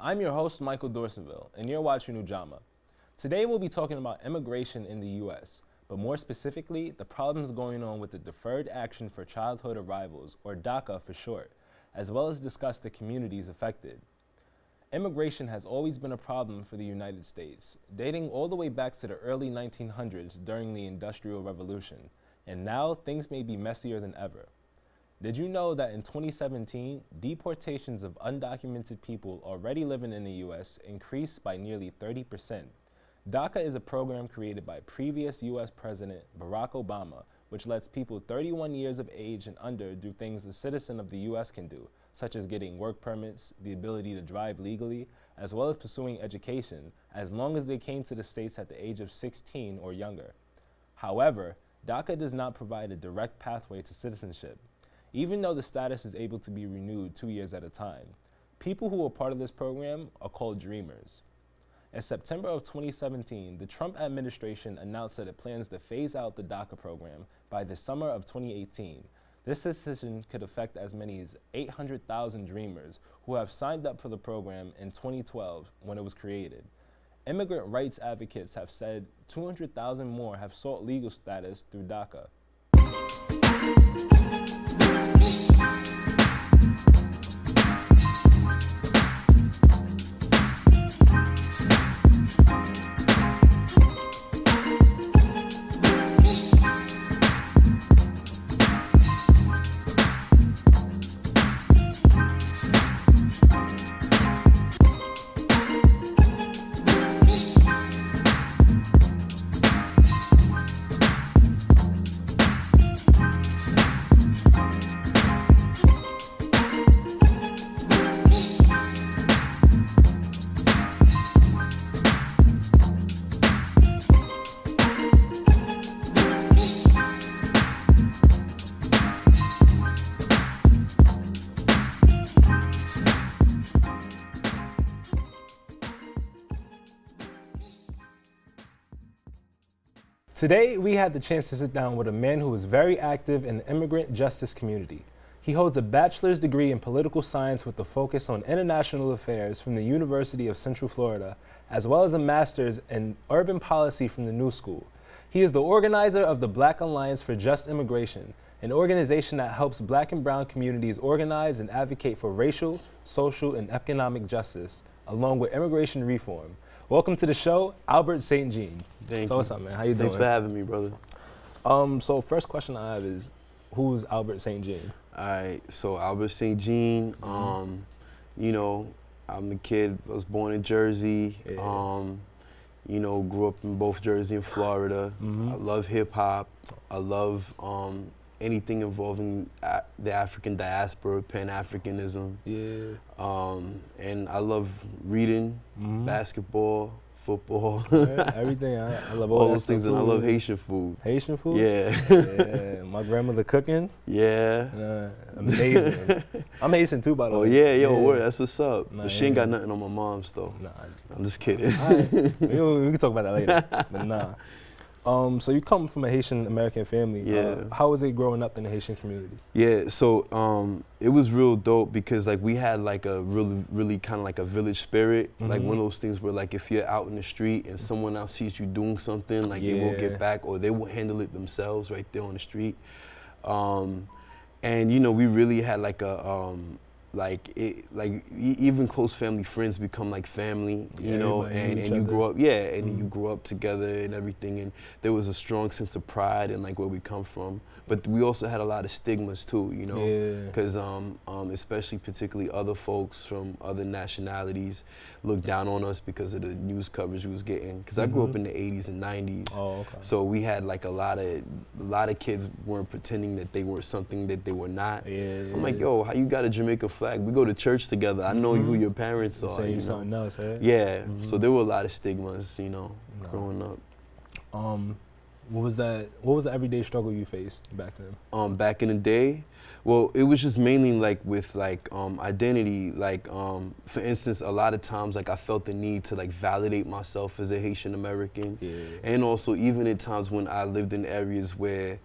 I'm your host, Michael Dorsonville, and you're watching Ujamaa. Today we'll be talking about immigration in the U.S., but more specifically, the problems going on with the Deferred Action for Childhood Arrivals, or DACA for short, as well as discuss the communities affected. Immigration has always been a problem for the United States, dating all the way back to the early 1900s during the Industrial Revolution, and now things may be messier than ever. Did you know that in 2017, deportations of undocumented people already living in the U.S. increased by nearly 30%? DACA is a program created by previous U.S. President Barack Obama, which lets people 31 years of age and under do things a citizen of the U.S. can do, such as getting work permits, the ability to drive legally, as well as pursuing education, as long as they came to the States at the age of 16 or younger. However, DACA does not provide a direct pathway to citizenship even though the status is able to be renewed two years at a time. People who are part of this program are called Dreamers. In September of 2017, the Trump administration announced that it plans to phase out the DACA program by the summer of 2018. This decision could affect as many as 800,000 Dreamers who have signed up for the program in 2012 when it was created. Immigrant rights advocates have said 200,000 more have sought legal status through DACA. Thank you. Today, we had the chance to sit down with a man who is very active in the immigrant justice community. He holds a bachelor's degree in political science with a focus on international affairs from the University of Central Florida, as well as a master's in urban policy from the New School. He is the organizer of the Black Alliance for Just Immigration, an organization that helps black and brown communities organize and advocate for racial, social, and economic justice, along with immigration reform. Welcome to the show, Albert St. Jean. Thank so you. what's up, man? How you Thanks doing? Thanks for having me, brother. Um, so first question I have is, who's Albert St. Jean? All right, so Albert St. Jean, Mm-hmm. um, you know, I'm a kid, I was born in Jersey, Yeah. um, you know, grew up in both Jersey and Florida. Mhm. I love hip hop. I love um, anything involving a- the African diaspora, Pan-Africanism. Yeah. Um, and I love reading, Mhm. basketball, football, Everything. I, I love all, all those things, stuff and I love Haitian food. Haitian food. Yeah. yeah. My grandmother cooking. yeah. Uh, amazing. I'm Haitian too, by the Oh way. Oh yeah, yo, word, that's what's up. Nah, but she ain't got nothing on my mom's though. Nah. I'm just kidding. Right. we, can- we can talk about that later. But nah. Um, so you come from a Haitian American family. Yeah. Uh, how was it growing up in the Haitian community? yeah, so um, it was real dope because like we had like a really, really kind of like a village spirit. Like Mhm. one of those things where like if you're out in the street and someone else sees you doing something, like they will Yeah. get back or they will handle it themselves right there on the street. Um, and you know we really had like a um, like it like e- even close family friends become like family you Yeah, know and, and you other. grow up yeah and Mhm. you grow up together and everything and there was a strong sense of pride in like where we come from but we also had a lot of stigmas too you know Yeah. because um, um, especially particularly other folks from other nationalities looked down on us because of the news coverage we was getting because i grew up Mhm. in the 80s and 90s Oh, okay. so we had like a lot of a lot of kids weren't pretending that they were something that they were not yeah. I'm like, yo, how you got a Jamaica flag? We go to church together. I know who Mhm. your parents are. saying You know? something else, right? Yeah. So Mhm. there were a lot of stigmas, you know, Nah. growing up. Um, what was that? What was the everyday struggle you faced back then? Um, back in the day, well, it was just mainly like with like um, identity. Like, um, for instance, a lot of times like I felt the need to like validate myself as a Haitian American. Yeah. And also, even at times when I lived in areas where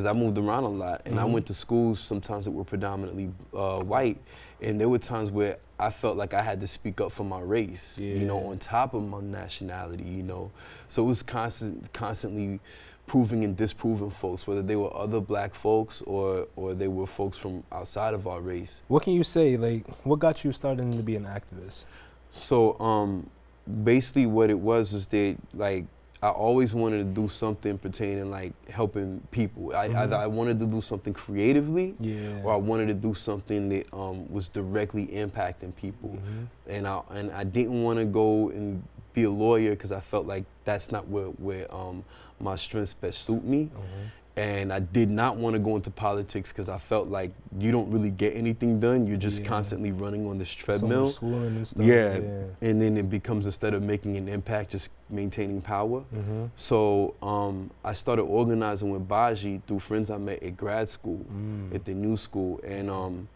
because I moved around a lot, and I Mhm. went to schools sometimes that were predominantly uh, white, and there were times where I felt like I had to speak up for my race, you know, on top of my nationality, you know. So it was constant, constantly proving and disproving folks, whether they were other black folks or or they were folks from outside of our race. What can you say? Like, what got you starting to be an activist? So um, basically, what it was was that like I always wanted to do something pertaining like helping people. I, Mhm. Either I wanted to do something creatively, Yeah. or I wanted to do something that um, was directly impacting people. Mhm. And I and I didn't want to go and be a lawyer because I felt like that's not where where um, my strengths best suit me. Mhm. And I did not want to go into politics because I felt like you don't really get anything done. You're just Yeah. constantly running on this treadmill. and stuff. Yeah, and then it becomes instead of making an impact, just maintaining power. Mm-hmm. So um, I started organizing with Baji through friends I met at grad school, Mm. at the new school, and um,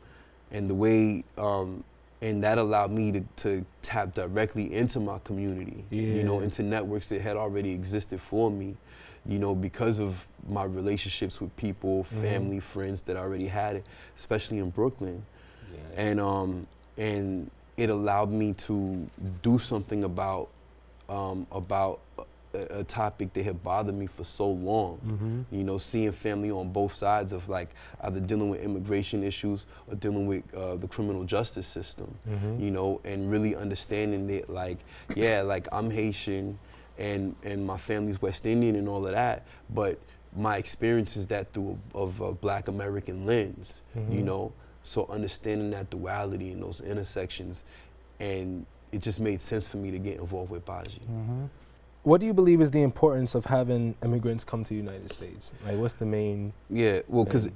and the way um, and that allowed me to, to tap directly into my community, you know, into networks that had already existed for me, you know, because of my relationships with people, Mhm. family, friends that I already had, especially in Brooklyn Yeah. and um, and it allowed me to do something about um, about a, a topic that had bothered me for so long. mm-hmm. You know, seeing family on both sides of like either dealing with immigration issues or dealing with uh, the criminal justice system. Mm-hmm. You know, and really understanding that like, yeah, like I'm Haitian, and and my family's West Indian and all of that, but my experience is that through a, of a Black American lens. You Mhm. know, so understanding that duality and those intersections, and it just made sense for me to get involved with Baji. Mm-hmm. What do you believe is the importance of having immigrants come to the United States? Like, what's the main? Yeah, well, because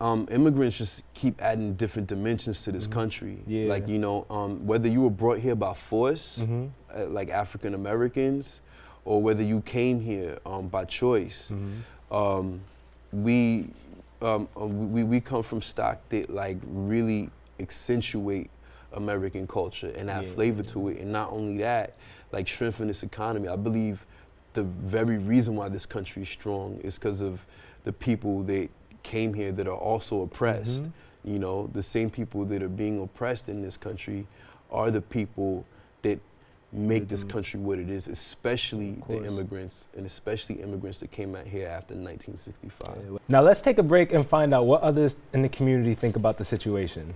um, immigrants just keep adding different dimensions to this Mhm. country. Yeah. Like, you know, um, whether you were brought here by force, Mm-hmm. uh, like African Americans, or whether you came here um, by choice, Mm-hmm. um, we, um, uh, we, we come from stock that like really accentuate American culture and add Yeah. flavor to it. And not only that, like strengthen this economy. I believe the very reason why this country is strong is because of the people that came here that are also oppressed. Mhm. You know, the same people that are being oppressed in this country are the people that make Make this country what it is, especially the immigrants and especially immigrants that came out here after 1965. Now let's take a break and find out what others in the community think about the situation.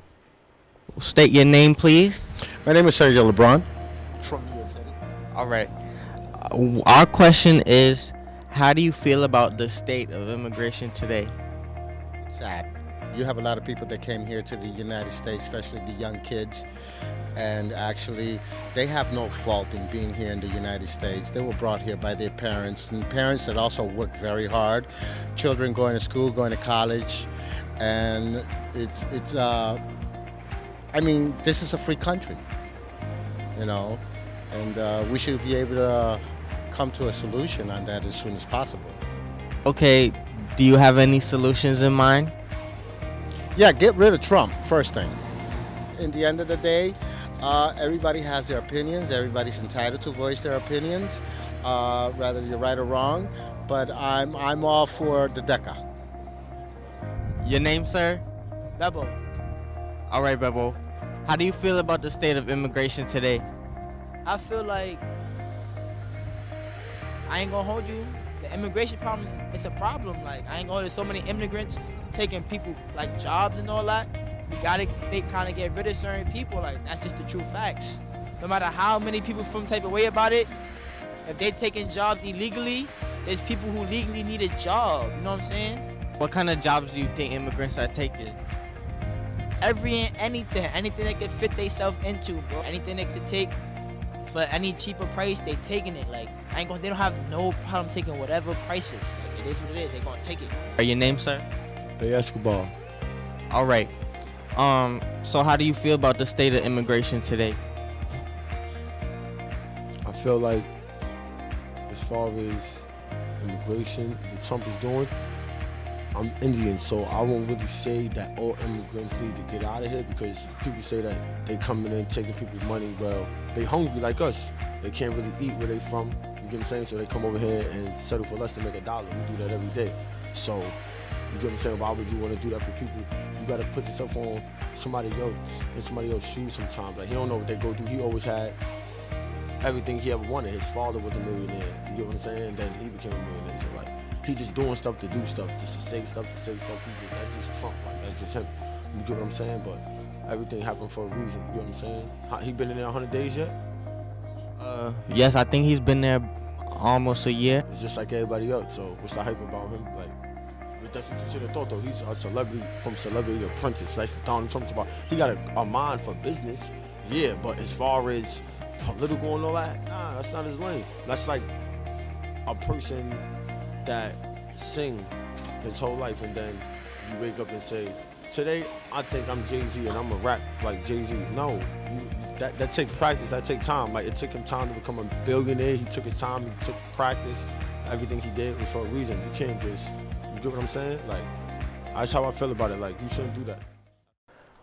State your name, please. My name is Sergio LeBron from New York City. All right. Uh, our question is How do you feel about the state of immigration today? Sad. You have a lot of people that came here to the United States, especially the young kids, and actually they have no fault in being here in the United States. They were brought here by their parents, and parents that also work very hard. Children going to school, going to college, and it's it's. Uh, I mean, this is a free country, you know, and uh, we should be able to come to a solution on that as soon as possible. Okay, do you have any solutions in mind? Yeah, get rid of Trump, first thing. In the end of the day, uh, everybody has their opinions. Everybody's entitled to voice their opinions, uh, whether you're right or wrong. But I'm, I'm all for the DACA. Your name, sir? Bebo, All right, Bebo. How do you feel about the state of immigration today? I feel like I ain't gonna hold you. The immigration problem is a problem. Like I ain't gonna. So many immigrants taking people like jobs and all that. We gotta they kind of get rid of certain people. Like that's just the true facts. No matter how many people from type of way about it, if they taking jobs illegally, there's people who legally need a job. You know what I'm saying? What kind of jobs do you think immigrants are taking? every and anything, anything they could fit themselves into, bro. Anything they could take for any cheaper price, they taking it. Like I ain't gonna, they don't have no problem taking whatever prices. Like it is what it is. They gonna take it. Are your name, sir? Bay Escobar. All right. Um. So, how do you feel about the state of immigration today? I feel like as far as immigration that Trump is doing, I'm Indian, so I won't really say that all immigrants need to get out of here because people say that they coming in taking people's money. Well, they hungry like us. They can't really eat where they from. You get what I'm saying? So they come over here and settle for less to make a dollar. We do that every day. So You get what I'm saying? Why would you want to do that for people? You got to put yourself on somebody else in somebody else's shoes sometimes. Like he don't know what they go through. He always had everything he ever wanted. His father was a millionaire. You get what I'm saying? Then he became a millionaire. So like he just doing stuff to do stuff, just to say stuff, to say stuff. He just that's just Trump. Like that's just him. You get what I'm saying? But everything happened for a reason. You get what I'm saying? How- He been in there 100 days yet? Uh, yes, I think he's been there almost a year. It's just like everybody else. So what's the hype about him? Like. but That's what you should have thought though. He's a celebrity from celebrity apprentice. That's Like Donald Trump's about. He got a, a mind for business, yeah. But as far as political and all that, nah, that's not his lane. That's like a person that sing his whole life and then you wake up and say, today I think I'm Jay Z and I'm a rap like Jay Z. No, you, that that take practice. That take time. Like it took him time to become a billionaire. He took his time. He took practice. Everything he did was for a reason. You can't just. You get what I'm saying? Like that's how I feel about it. Like you shouldn't do that.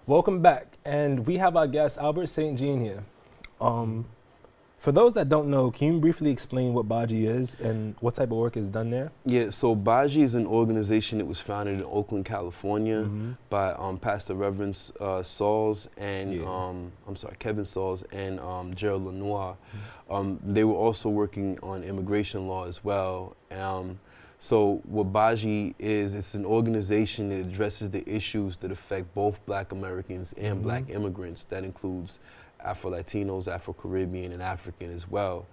Welcome back, and we have our guest Albert St. Jean here. Um, for those that don't know, can you briefly explain what Baji is and what type of work is done there? Yeah, so Baji is an organization that was founded in Oakland, California Mhm. by um, Pastor Reverend uh, Sauls and, Yeah. um, I'm sorry, Kevin Sauls and um, Gerald Lenoir. Mm-hmm. Um, they were also working on immigration law as well. Um, so what Baji is, it's an organization that addresses the issues that affect both black Americans and Mhm. black immigrants. That includes Afro-Latinos, Afro-Caribbean, and African as well.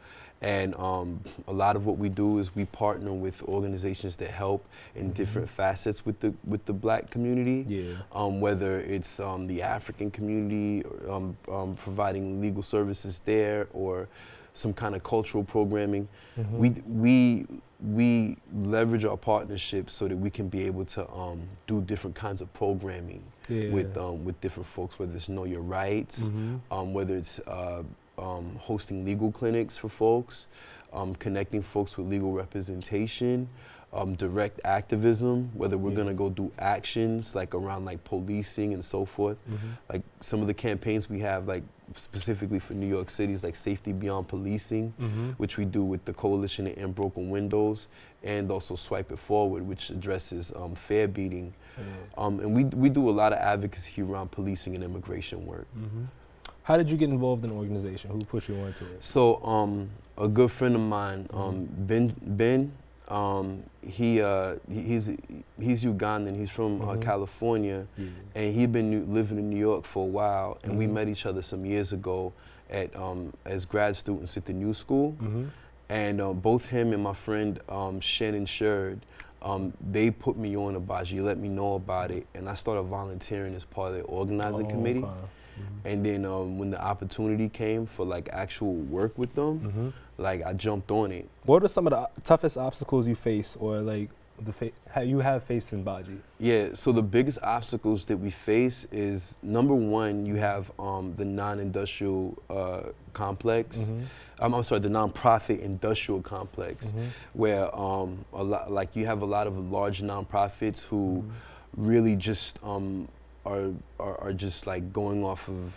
And um, a lot of what we do is we partner with organizations that help in different facets with the with the black community. Yeah. Um, whether it's um, the African community, um, um, providing legal services there, or some kind of cultural programming, Mhm. we we we leverage our partnerships so that we can be able to um, do different kinds of programming Yeah. with um, with different folks, whether it's know your rights, Mhm. um, whether it's uh, um, hosting legal clinics for folks, um, connecting folks with legal representation, um, direct activism, whether we're Yeah. gonna go do actions like around like policing and so forth. Mhm. Like some of the campaigns we have, like specifically for New York City, is like Safety Beyond Policing, Mhm. which we do with the Coalition to End Broken Windows, and also Swipe It Forward, which addresses um, fare beating. Yeah. Um, and we, we do a lot of advocacy around policing and immigration work. Mhm. How did you get involved in the organization? Who pushed you into it? So um, a good friend of mine, um, Ben, Ben, um, he uh, he's he's Ugandan. He's from uh, Mhm. California, Yeah. and he'd been new, living in New York for a while. And we Mhm. met each other some years ago at um, as grad students at the New School. Mhm. And uh, both him and my friend um, Shannon Sherd, um, they put me on Abaji, let me know about it, and I started volunteering as part of the organizing Oh, committee. okay. Mhm. And then um, when the opportunity came for like actual work with them, Mhm. like I jumped on it. What are some of the toughest obstacles you face, or like the fa- you have faced in Baji? Yeah, so the biggest obstacles that we face is number one, you have um, the non-industrial uh, complex. Mhm. Um, I'm sorry, the non-profit industrial complex, Mhm. where um, a lot, like you have a lot of large nonprofits who really just um, are, are are just like going off of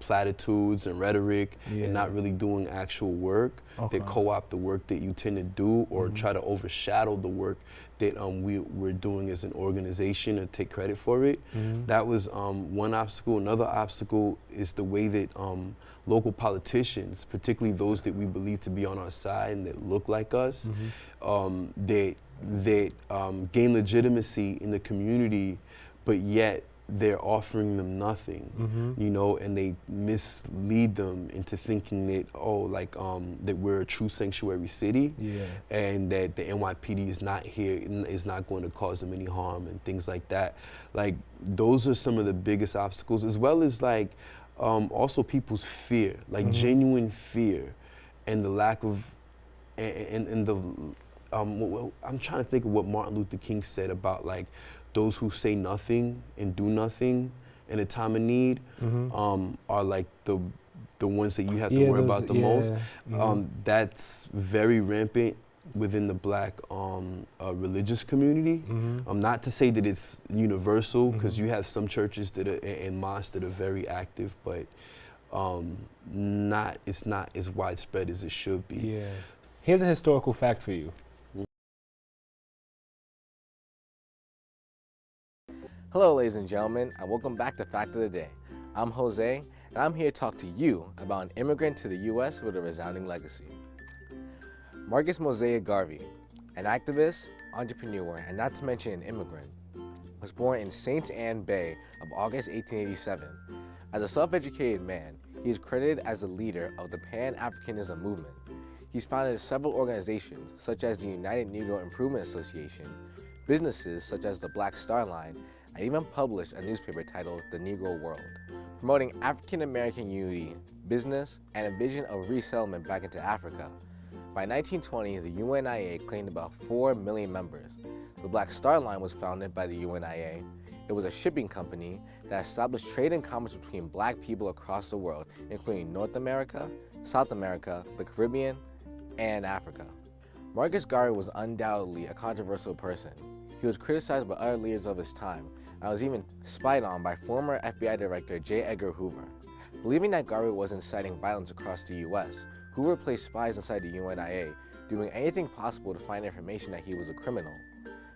platitudes and rhetoric Yeah. and not really doing actual work. Okay. That co-opt the work that you tend to do, or Mhm. try to overshadow the work that um, we, we're doing as an organization and take credit for it. Mhm. That was um, one obstacle. Another obstacle is the way that um, local politicians, particularly those that we believe to be on our side and that look like us, Mhm. um, that that um, gain legitimacy in the community, but yet they're offering them nothing. Mhm. You know, and they mislead them into thinking that oh, like um, that we're a true sanctuary city Yeah. and that the NYPD is not here is not going to cause them any harm and things like that. Like those are some of the biggest obstacles, as well as like um, also people's fear, like Mhm. genuine fear, and the lack of and, and, and the um, I'm trying to think of what Martin Luther King said about like those who say nothing and do nothing in a time of need Mhm. um, are like the the ones that you have to Yeah, worry those- about the most. yeah. Mhm. Um, that's very rampant within the black um, uh, religious community. Mhm. Um, not to say that it's universal, because Mhm. you have some churches that are and mosques that are very active, but um, not it's not as widespread as it should be. Yeah. Here's a historical fact for you. Hello, ladies and gentlemen, and welcome back to Fact of the Day. I'm Jose, and I'm here to talk to you about an immigrant to the U.S. with a resounding legacy. Marcus Mosiah Garvey, an activist, entrepreneur, and not to mention an immigrant, was born in St. Anne Bay of August 1887. As a self-educated man, he is credited as the leader of the Pan-Africanism movement. He's founded several organizations, such as the United Negro Improvement Association, businesses such as the Black Star Line, and even published a newspaper titled The Negro World, promoting African American unity, business, and a vision of resettlement back into Africa. By 1920, the UNIA claimed about 4 million members. The Black Star Line was founded by the UNIA. It was a shipping company that established trade and commerce between black people across the world, including North America, South America, the Caribbean, and Africa. Marcus Garvey was undoubtedly a controversial person. He was criticized by other leaders of his time, and was even spied on by former FBI Director J. Edgar Hoover. Believing that Garvey was inciting violence across the U.S., Hoover placed spies inside the UNIA, doing anything possible to find information that he was a criminal.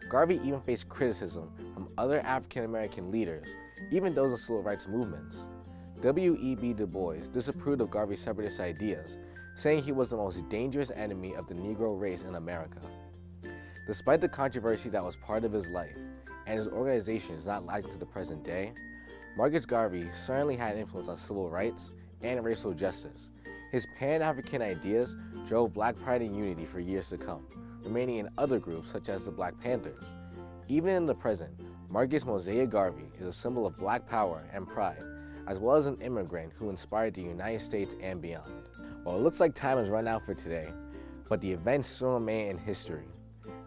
Garvey even faced criticism from other African American leaders, even those in civil rights movements. W.E.B. Du Bois disapproved of Garvey's separatist ideas, saying he was the most dangerous enemy of the Negro race in America. Despite the controversy that was part of his life, and his organization is not lasting to the present day, Marcus Garvey certainly had influence on civil rights and racial justice. His Pan-African ideas drove black pride and unity for years to come, remaining in other groups such as the Black Panthers. Even in the present, Marcus Mosiah Garvey is a symbol of black power and pride, as well as an immigrant who inspired the United States and beyond. Well, it looks like time has run out for today, but the events still remain in history.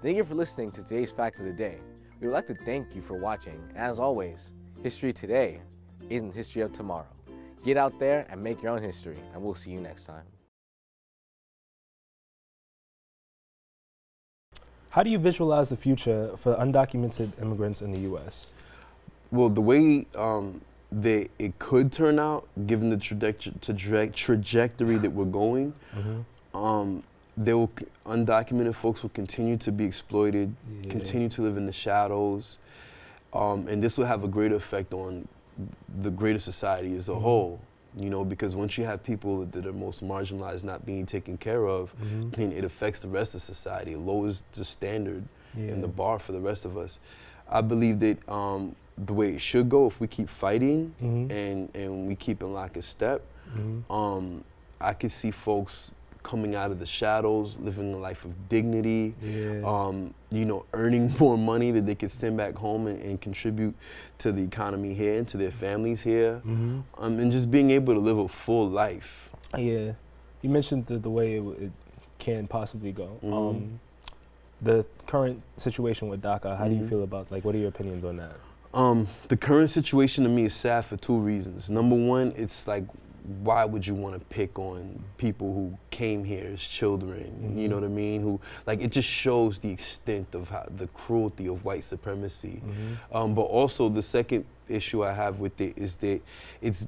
Thank you for listening to today's Fact of the Day. We would like to thank you for watching, as always, history today isn't history of tomorrow. Get out there and make your own history, and we'll see you next time. How do you visualize the future for undocumented immigrants in the U.S.? Well, the way um, that it could turn out, given the trajectory, trajectory that we're going, mm-hmm. um, there will undocumented folks will continue to be exploited, yeah. continue to live in the shadows, um, and this will have a greater effect on the greater society as a mm-hmm. whole. You know, because once you have people that are most marginalized not being taken care of, mm-hmm. then it affects the rest of society. It lowers the standard yeah. and the bar for the rest of us. I believe that um, the way it should go, if we keep fighting mm-hmm. and and we keep in lock and step, mm-hmm. um, I could see folks coming out of the shadows, living a life of dignity, yeah. um, you know, earning more money that they can send back home and, and, contribute to the economy here and to their families here, mm-hmm. um, and just being able to live a full life. Yeah, you mentioned the, the way it, it can possibly go. Mm-hmm. Um, the current situation with DACA, how mm-hmm. do you mm-hmm. feel about, like, what are your opinions on that? Um, the current situation to me is sad for two reasons. Number one, it's like why would you want to pick on people who came here as children? Mm-hmm. You know what I mean? Who like it just shows the extent of how, the cruelty of white supremacy. Mm-hmm. Um, but also the second issue I have with it is that it's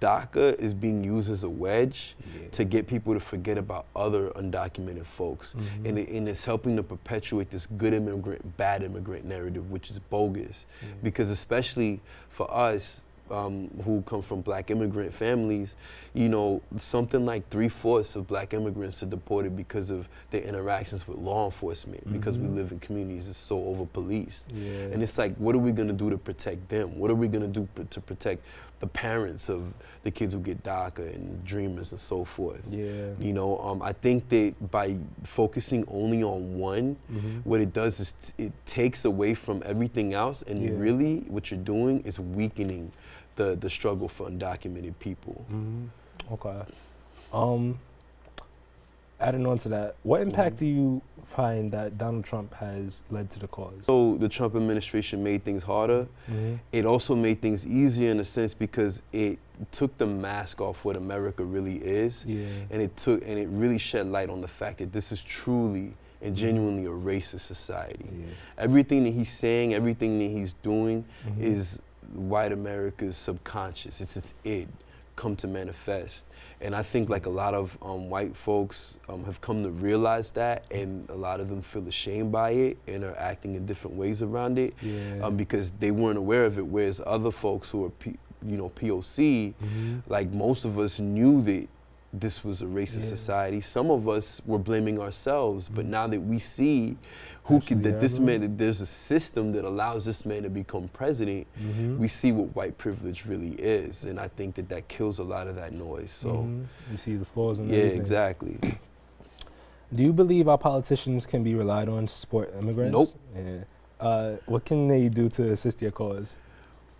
DACA is being used as a wedge yeah. to get people to forget about other undocumented folks. Mm-hmm. And, it, and, it's helping to perpetuate this good immigrant, bad immigrant narrative, which is bogus. Yeah. Because especially for us, um, who come from black immigrant families, you know, something like three fourths of black immigrants are deported because of their interactions with law enforcement, mm-hmm. because we mm-hmm. live in communities that's so over policed. Yeah. And it's like, what are we gonna do to protect them? What are we gonna do pr- to protect the parents of the kids who get DACA and dreamers and so forth? Yeah. You know, um, I think that by focusing only on one, mm-hmm. what it does is t- it takes away from everything else, and yeah. really what you're doing is weakening the the struggle for undocumented people. Mm-hmm. Okay. Um, adding on to that, what impact mm-hmm. do you find that Donald Trump has led to the cause? So the Trump administration made things harder. Mm-hmm. It also made things easier in a sense because it took the mask off what America really is, yeah. and it took and it really shed light on the fact that this is truly and mm-hmm. genuinely a racist society. Yeah. Everything that he's saying, everything that he's doing mm-hmm. is white America's subconscious. It's its id come to manifest. And I think like a lot of um, white folks um, have come to realize that, and a lot of them feel ashamed by it and are acting in different ways around it Yeah. um, because they weren't aware of it. Whereas other folks who are, P, you know, POC, Mhm. like most of us knew that this was a racist Yeah. society. Some of us were blaming ourselves, but now that we see who Actually, could, that yeah, this man, that there's a system that allows this man to become president, Mhm. we see what white privilege really is, and I think that that kills a lot of that noise. So, Mhm. you see the flaws in yeah, everything. exactly. Do you believe our politicians can be relied on to support immigrants? Nope. Yeah. Uh, what can they do to assist your cause?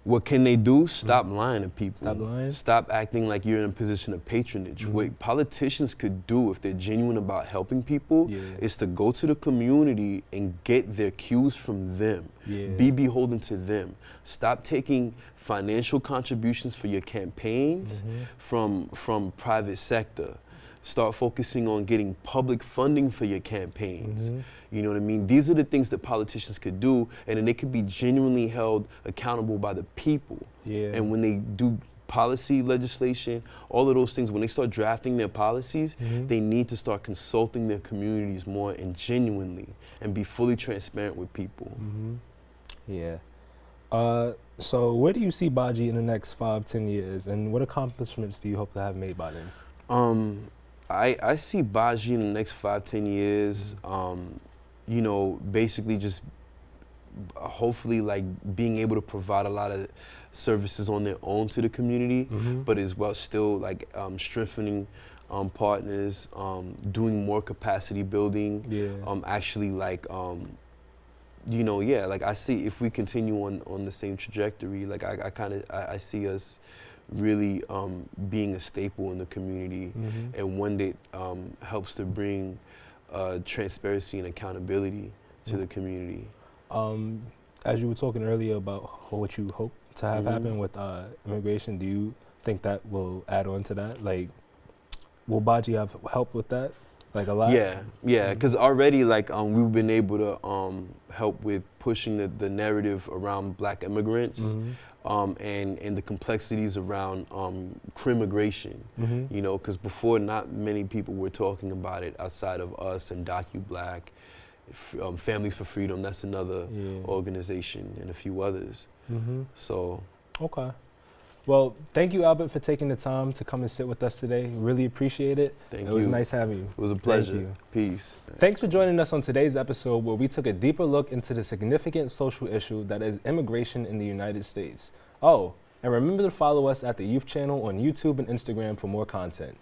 What can they do? Stop lying to people. Stop lying? Stop acting like you're in a position of patronage. Mhm. What politicians could do if they're genuine about helping people Yeah. is to go to the community and get their cues from them. Yeah. Be beholden to them. Stop taking financial contributions for your campaigns Mhm. from from private sector. Start focusing on getting public funding for your campaigns. Mhm. You know what I mean? These are the things that politicians could do, and then they could be genuinely held accountable by the people. Yeah. And when they do policy legislation, all of those things, when they start drafting their policies, Mhm. they need to start consulting their communities more and genuinely and be fully transparent with people. hmm Yeah. Uh, so where do you see Baji in the next five, ten years, and what accomplishments do you hope to have made by then? Um, I, I see Baji in the next five, ten years, um, you know, basically just hopefully like being able to provide a lot of services on their own to the community, Mhm. but as well still like um, strengthening um, partners, um, doing more capacity building, Yeah. um, actually like, um, you know, yeah, like I see if we continue on, on the same trajectory, like I, I kind of, I, I see us really um, being a staple in the community Mhm. and one that um, helps to bring uh, transparency and accountability to Mm. the community. Um, as you were talking earlier about what you hope to have Mhm. happen with uh, immigration, do you think that will add on to that? Like, will Baji have help with that? Like a lot? Yeah, yeah, because already like um, we've been able to um, help with pushing the, the narrative around black immigrants Mhm. um, and, and the complexities around um, crimmigration. Mhm. You know, because before not many people were talking about it outside of us and Docu Black, f- um, Families for Freedom, that's another Yeah. organization, and a few others. Mhm. So, Okay. Well, thank you, Albert, for taking the time to come and sit with us today. Really appreciate it. thank it you. It was nice having you. It was a pleasure. you. Peace. Thanks for joining us on today's episode where we took a deeper look into the significant social issue that is immigration in the United States. Oh, and remember to follow us at the Youth Channel on YouTube and Instagram for more content.